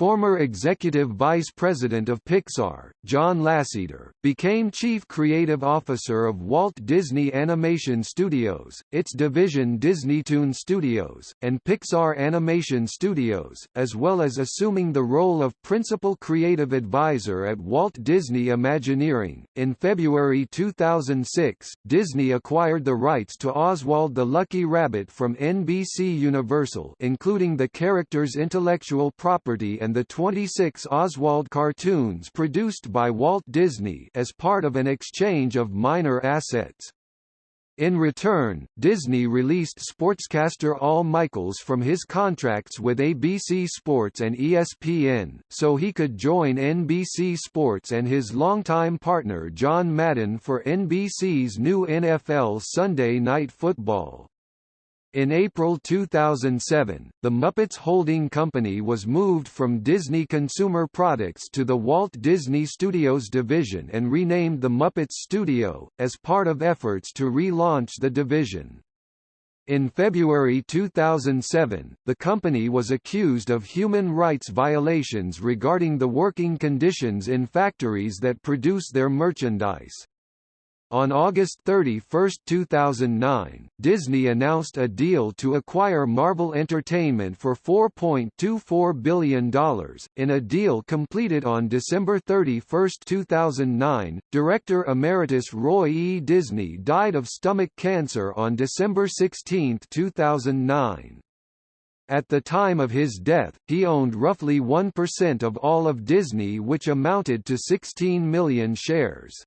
Former executive vice president of Pixar, John Lasseter, became chief creative officer of Walt Disney Animation Studios, its division DisneyToon Studios, and Pixar Animation Studios, as well as assuming the role of principal creative advisor at Walt Disney Imagineering. In February 2006, Disney acquired the rights to Oswald the Lucky Rabbit from NBC Universal, including the character's intellectual property and and the 26 Oswald cartoons produced by Walt Disney as part of an exchange of minor assets. In return, Disney released sportscaster Al Michaels from his contracts with ABC Sports and ESPN, so he could join NBC Sports and his longtime partner John Madden for NBC's new NFL Sunday Night Football. In April 2007, the Muppets Holding Company was moved from Disney Consumer Products to the Walt Disney Studios division and renamed the Muppets Studio, as part of efforts to relaunch the division. In February 2007, the company was accused of human rights violations regarding the working conditions in factories that produce their merchandise. On August 31, 2009, Disney announced a deal to acquire Marvel Entertainment for $4.24 billion. In a deal completed on December 31, 2009, Director Emeritus Roy E. Disney died of stomach cancer on December 16, 2009. At the time of his death, he owned roughly 1% of all of Disney which amounted to 16 million shares.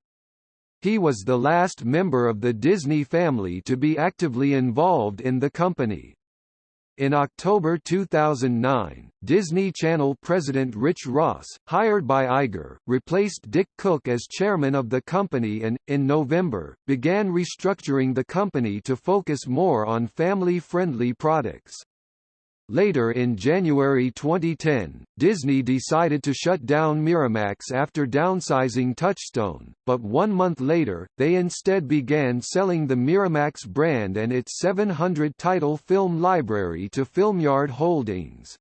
He was the last member of the Disney family to be actively involved in the company. In October 2009, Disney Channel president Rich Ross, hired by Iger, replaced Dick Cook as chairman of the company and, in November, began restructuring the company to focus more on family-friendly products. Later in January 2010, Disney decided to shut down Miramax after downsizing Touchstone, but one month later, they instead began selling the Miramax brand and its 700-title film library to Filmyard Holdings.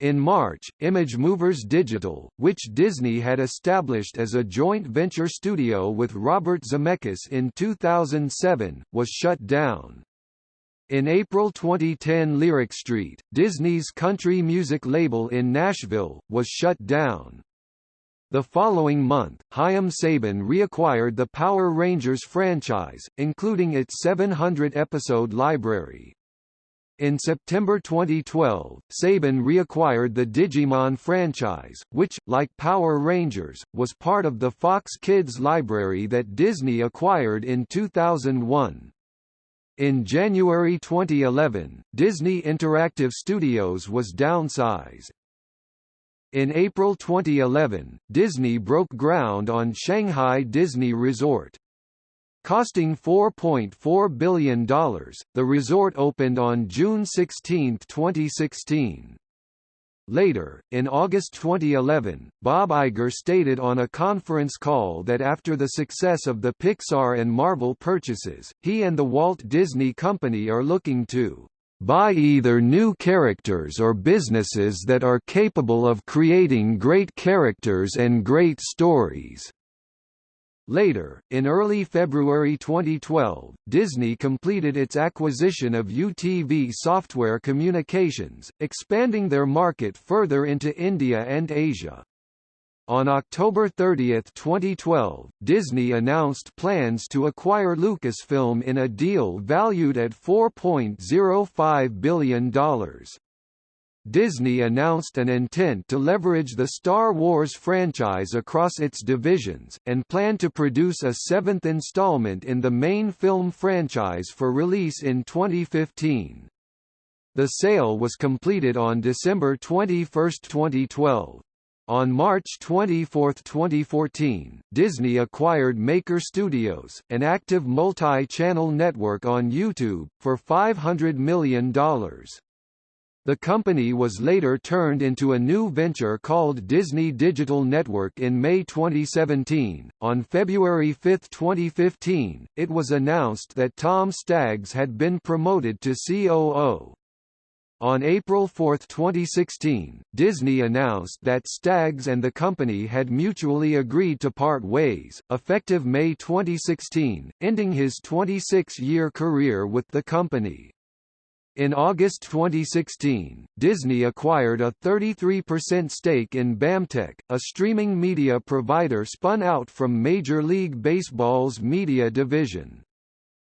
In March, ImageMovers Digital, which Disney had established as a joint venture studio with Robert Zemeckis in 2007, was shut down. In April 2010 Lyric Street, Disney's country music label in Nashville, was shut down. The following month, Haim Saban reacquired the Power Rangers franchise, including its 700-episode library. In September 2012, Saban reacquired the Digimon franchise, which, like Power Rangers, was part of the Fox Kids library that Disney acquired in 2001. In January 2011, Disney Interactive Studios was downsized. In April 2011, Disney broke ground on Shanghai Disney Resort. Costing $4.4 billion, the resort opened on June 16, 2016. Later, in August 2011, Bob Iger stated on a conference call that after the success of the Pixar and Marvel purchases, he and the Walt Disney Company are looking to buy either new characters or businesses that are capable of creating great characters and great stories. Later, in early February 2012, Disney completed its acquisition of UTV Software Communications, expanding their market further into India and Asia. On October 30, 2012, Disney announced plans to acquire Lucasfilm in a deal valued at $4.05 billion. Disney announced an intent to leverage the Star Wars franchise across its divisions, and planned to produce a seventh installment in the main film franchise for release in 2015. The sale was completed on December 21, 2012. On March 24, 2014, Disney acquired Maker Studios, an active multi-channel network on YouTube, for $500 million. The company was later turned into a new venture called Disney Digital Network in May 2017. On February 5, 2015, it was announced that Tom Staggs had been promoted to COO. On April 4, 2016, Disney announced that Staggs and the company had mutually agreed to part ways, effective May 2016, ending his 26-year career with the company. In August 2016, Disney acquired a 33% stake in BAMTech, a streaming media provider spun out from Major League Baseball's media division.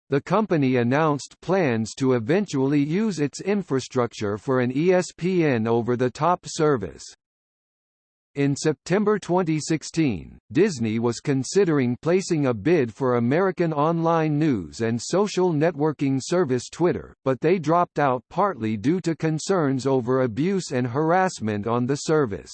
The company announced plans to eventually use its infrastructure for an ESPN over-the-top service. In September 2016, Disney was considering placing a bid for American online news and social networking service Twitter, but they dropped out partly due to concerns over abuse and harassment on the service.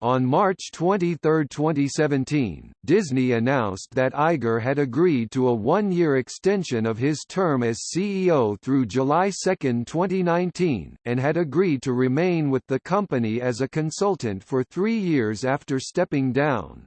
On March 23, 2017, Disney announced that Iger had agreed to a one-year extension of his term as CEO through July 2, 2019, and had agreed to remain with the company as a consultant for three years after stepping down.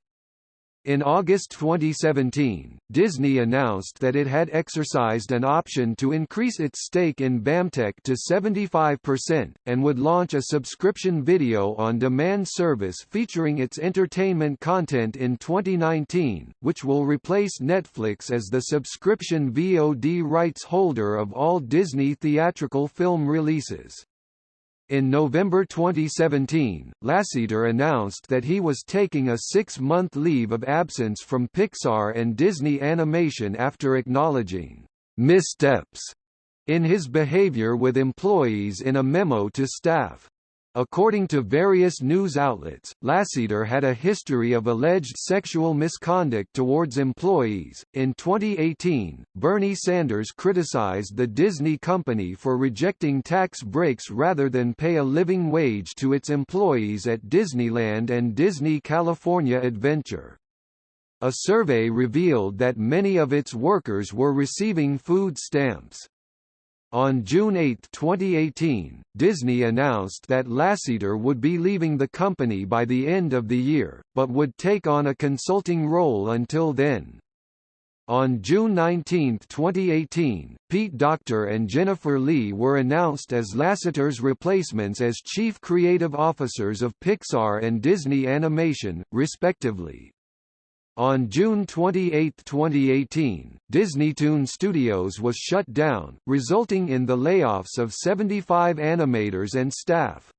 In August 2017, Disney announced that it had exercised an option to increase its stake in BAMTech to 75%, and would launch a subscription video-on-demand service featuring its entertainment content in 2019, which will replace Netflix as the subscription VOD rights holder of all Disney theatrical film releases. In November 2017, Lasseter announced that he was taking a six-month leave of absence from Pixar and Disney Animation after acknowledging missteps in his behavior with employees in a memo to staff. According to various news outlets, Lasseter had a history of alleged sexual misconduct towards employees. In 2018, Bernie Sanders criticized the Disney company for rejecting tax breaks rather than pay a living wage to its employees at Disneyland and Disney California Adventure. A survey revealed that many of its workers were receiving food stamps. On June 8, 2018, Disney announced that Lasseter would be leaving the company by the end of the year, but would take on a consulting role until then. On June 19, 2018, Pete Docter and Jennifer Lee were announced as Lasseter's replacements as chief creative officers of Pixar and Disney Animation, respectively. On June 28, 2018, DisneyToon Studios was shut down, resulting in the layoffs of 75 animators and staff.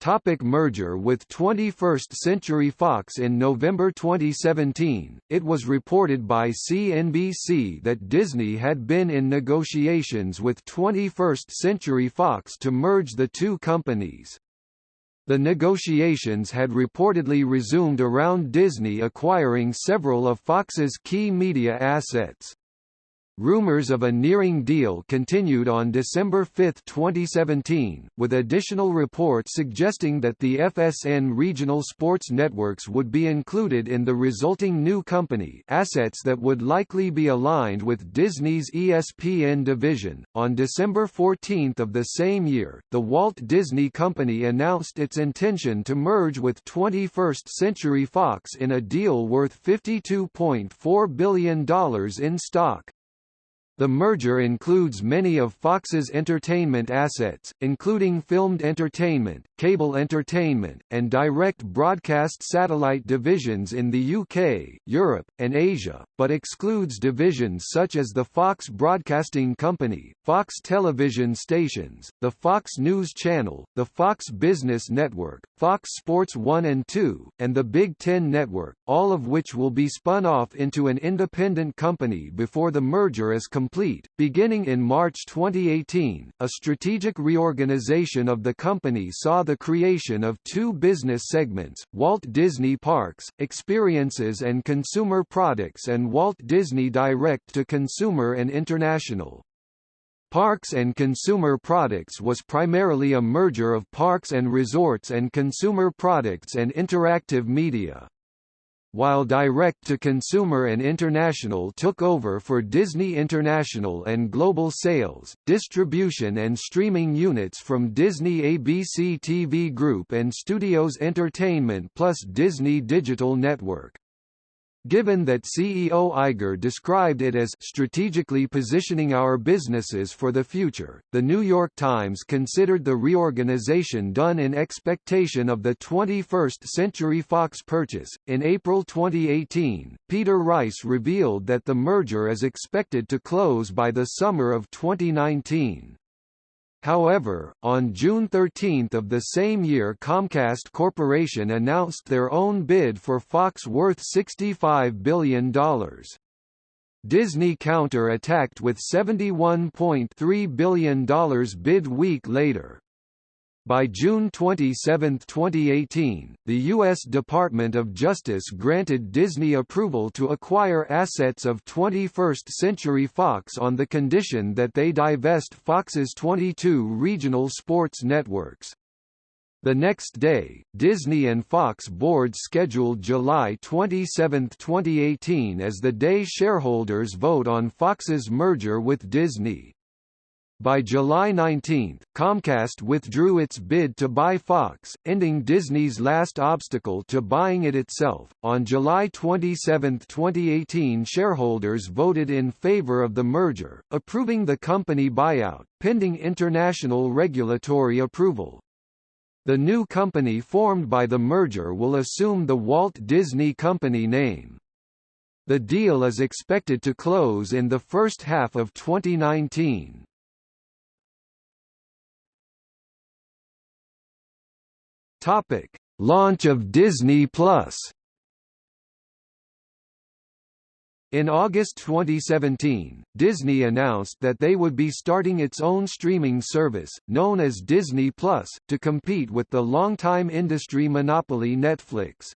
Topic merger with 21st Century Fox In November 2017, it was reported by CNBC that Disney had been in negotiations with 21st Century Fox to merge the two companies. The negotiations had reportedly resumed around Disney acquiring several of Fox's key media assets. Rumors of a nearing deal continued on December 5, 2017, with additional reports suggesting that the FSN regional sports networks would be included in the resulting new company assets that would likely be aligned with Disney's ESPN division. On December 14 of the same year, the Walt Disney Company announced its intention to merge with 21st Century Fox in a deal worth $52.4 billion in stock. The merger includes many of Fox's entertainment assets, including filmed entertainment, cable entertainment, and direct broadcast satellite divisions in the UK, Europe, and Asia, but excludes divisions such as the Fox Broadcasting Company, Fox television stations, the Fox News Channel, the Fox Business Network, Fox Sports 1 and 2, and the Big Ten Network, all of which will be spun off into an independent company before the merger is complete complete. Beginning in March 2018, a strategic reorganization of the company saw the creation of two business segments, Walt Disney Parks, Experiences and Consumer Products and Walt Disney Direct to Consumer and International. Parks and Consumer Products was primarily a merger of Parks and Resorts and Consumer Products and Interactive Media while direct-to-consumer and international took over for Disney International and global sales, distribution and streaming units from Disney ABC TV Group and Studios Entertainment plus Disney Digital Network. Given that CEO Iger described it as strategically positioning our businesses for the future, The New York Times considered the reorganization done in expectation of the 21st Century Fox purchase. In April 2018, Peter Rice revealed that the merger is expected to close by the summer of 2019. However, on June 13 of the same year Comcast Corporation announced their own bid for Fox worth $65 billion. Disney counter-attacked with $71.3 billion bid week later. By June 27, 2018, the U.S. Department of Justice granted Disney approval to acquire assets of 21st Century Fox on the condition that they divest Fox's 22 regional sports networks. The next day, Disney and Fox boards scheduled July 27, 2018 as the day shareholders vote on Fox's merger with Disney. By July 19, Comcast withdrew its bid to buy Fox, ending Disney's last obstacle to buying it itself. On July 27, 2018, shareholders voted in favor of the merger, approving the company buyout, pending international regulatory approval. The new company formed by the merger will assume the Walt Disney Company name. The deal is expected to close in the first half of 2019. Topic: Launch of Disney Plus. In August 2017, Disney announced that they would be starting its own streaming service, known as Disney Plus, to compete with the longtime industry monopoly Netflix.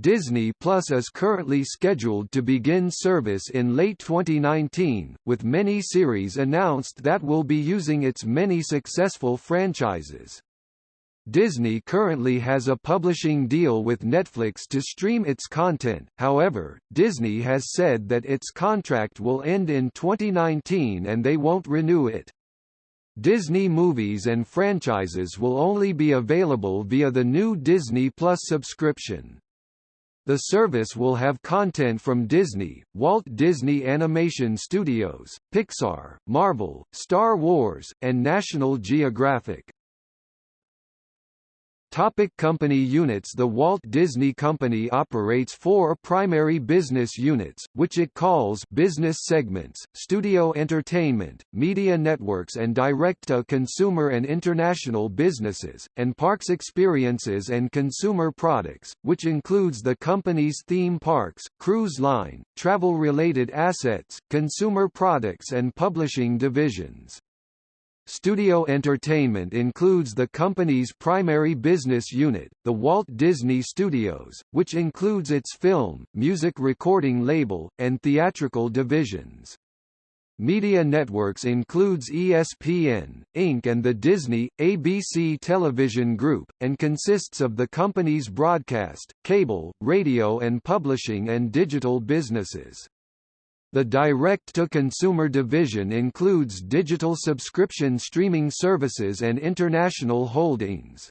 Disney Plus is currently scheduled to begin service in late 2019, with many series announced that will be using its many successful franchises. Disney currently has a publishing deal with Netflix to stream its content, however, Disney has said that its contract will end in 2019 and they won't renew it. Disney movies and franchises will only be available via the new Disney Plus subscription. The service will have content from Disney, Walt Disney Animation Studios, Pixar, Marvel, Star Wars, and National Geographic. Topic company units The Walt Disney Company operates four primary business units, which it calls business segments, studio entertainment, media networks and direct-to-consumer and international businesses, and parks experiences and consumer products, which includes the company's theme parks, cruise line, travel-related assets, consumer products and publishing divisions. Studio Entertainment includes the company's primary business unit, the Walt Disney Studios, which includes its film, music recording label, and theatrical divisions. Media Networks includes ESPN, Inc. and the Disney, ABC Television Group, and consists of the company's broadcast, cable, radio and publishing and digital businesses. The direct-to-consumer division includes digital subscription streaming services and international holdings.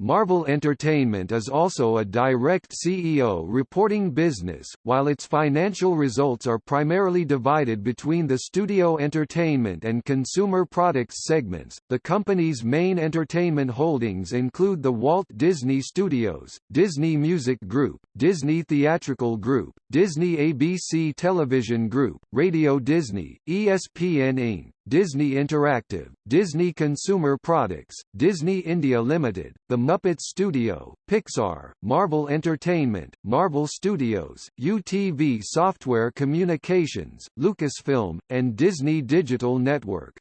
Marvel Entertainment is also a direct CEO reporting business, while its financial results are primarily divided between the studio entertainment and consumer products segments. The company's main entertainment holdings include the Walt Disney Studios, Disney Music Group, Disney Theatrical Group, Disney ABC Television Group, Radio Disney, ESPN Inc., Disney Interactive, Disney Consumer Products, Disney India Limited, The Muppet Studio, Pixar, Marvel Entertainment, Marvel Studios, UTV Software Communications, Lucasfilm, and Disney Digital Network.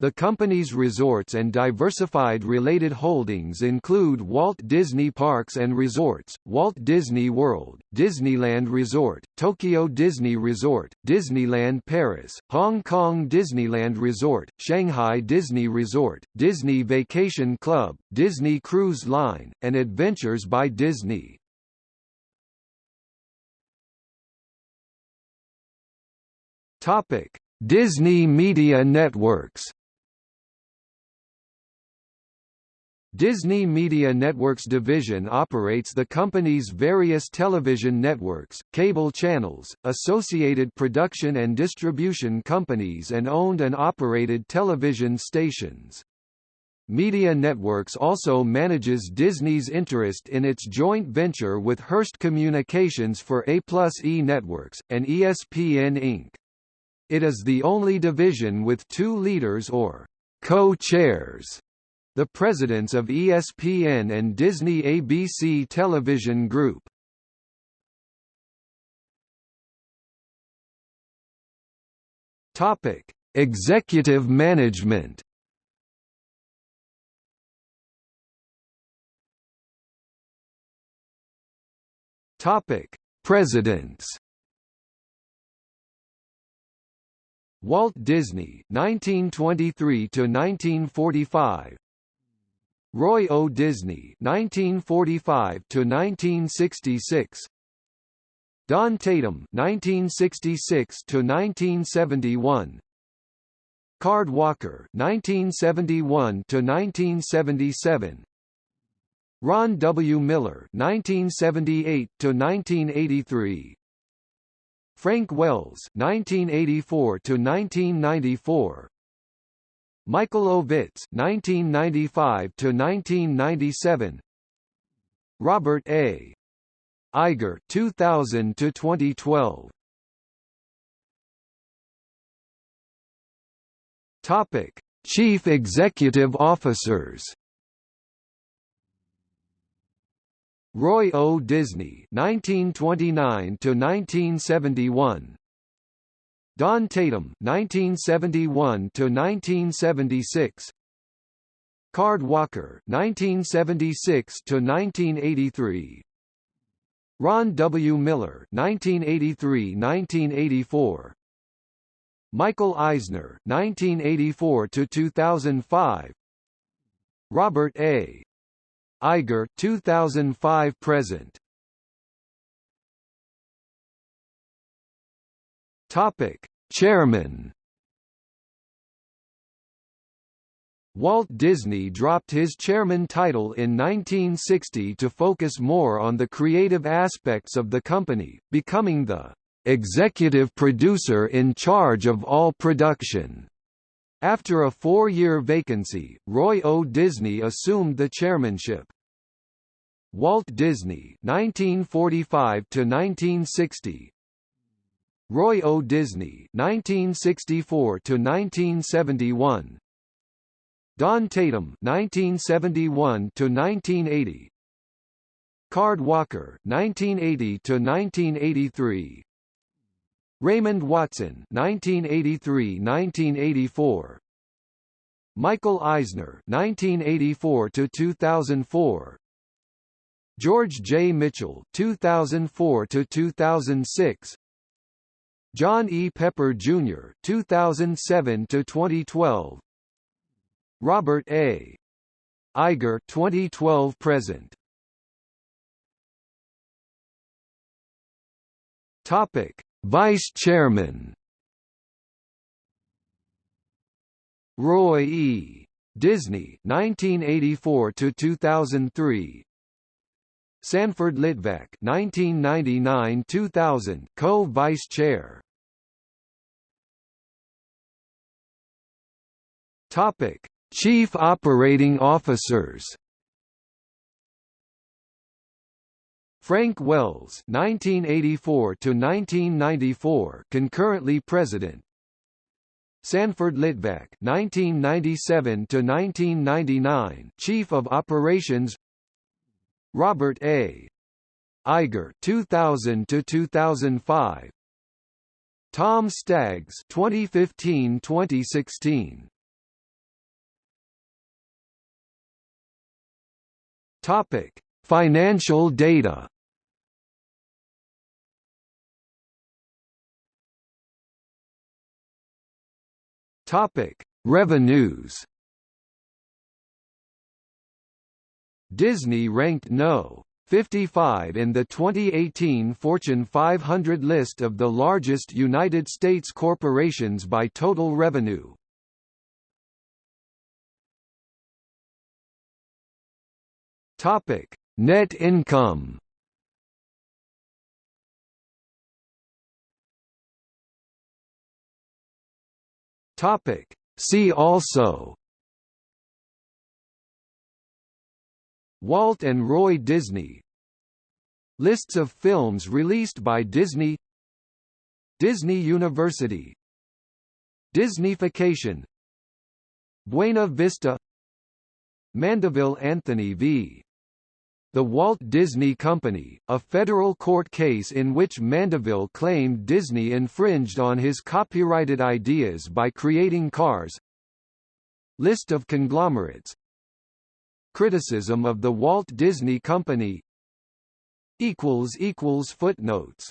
The company's resorts and diversified related holdings include Walt Disney Parks and Resorts, Walt Disney World, Disneyland Resort, Tokyo Disney Resort, Disneyland Paris, Hong Kong Disneyland Resort, Shanghai Disney Resort, Disney Vacation Club, Disney Cruise Line, and Adventures by Disney. Topic: Disney Media Networks Disney Media Networks division operates the company's various television networks, cable channels, associated production and distribution companies and owned and operated television stations. Media Networks also manages Disney's interest in its joint venture with Hearst Communications for A+E Networks, and ESPN Inc. It is the only division with two leaders or co-chairs the presidents of ESPN and Disney ABC Television Group. Topic: Executive Management. Topic: Presidents. Walt Disney 1923 to 1945 Roy O. Disney (1945–1966), Don Tatum (1966–1971), Card Walker 1971 to 1977 Ron W. Miller 1978 to 1983 Frank Wells 1984 to 1994 Michael Ovitz 1995 to 1997 Robert A. Iger 2000 to 2012 Topic Chief Executive Officers. Roy O. Disney 1929 to 1971 Don Tatum 1971 to 1976 Card Walker 1976 to 1983 Ron W. Miller 1983-1984 Michael Eisner 1984 to 2005 Robert A. Iger 2005 present Topic Chairman Walt Disney dropped his chairman title in 1960 to focus more on the creative aspects of the company, becoming the executive producer in charge of all production. After a four-year vacancy, Roy O. Disney assumed the chairmanship. Walt Disney 1945 to 1960 Roy O. Disney 1964 to 1971 Don Tatum 1971 to 1980 Card Walker 1980 to 1983 Raymond Watson 1983-1984 Michael Eisner 1984 to 2004 George J. Mitchell 2004 to 2006 John E. Pepper Jr. 2007 to 2012 Robert A. Iger 2012 present Topic Vice Chairman Roy E. Disney 1984 to 2003 Sanford Litvack 1999-2000 co-vice chair Topic. Chief Operating Officers Frank Wells 1984 to 1994 concurrently president. Sanford Litvack 1997 to 1999 chief of operations. Robert A. Iger 2000 to 2005 Tom Staggs 2015-2016 Topic Financial data Topic: Revenues. Disney ranked no. 55 in the 2018 Fortune 500 list of the largest United States corporations by total revenue. Topic: Net income. Topic. See also. Walt and Roy Disney. Lists of films released by Disney. Disney University. Disneyfication. Buena Vista. Mandeville Anthony v. The Walt Disney Company, a federal court case in which Mandeville claimed Disney infringed on his copyrighted ideas by creating cars. List of conglomerates. Criticism of the Walt Disney Company. Footnotes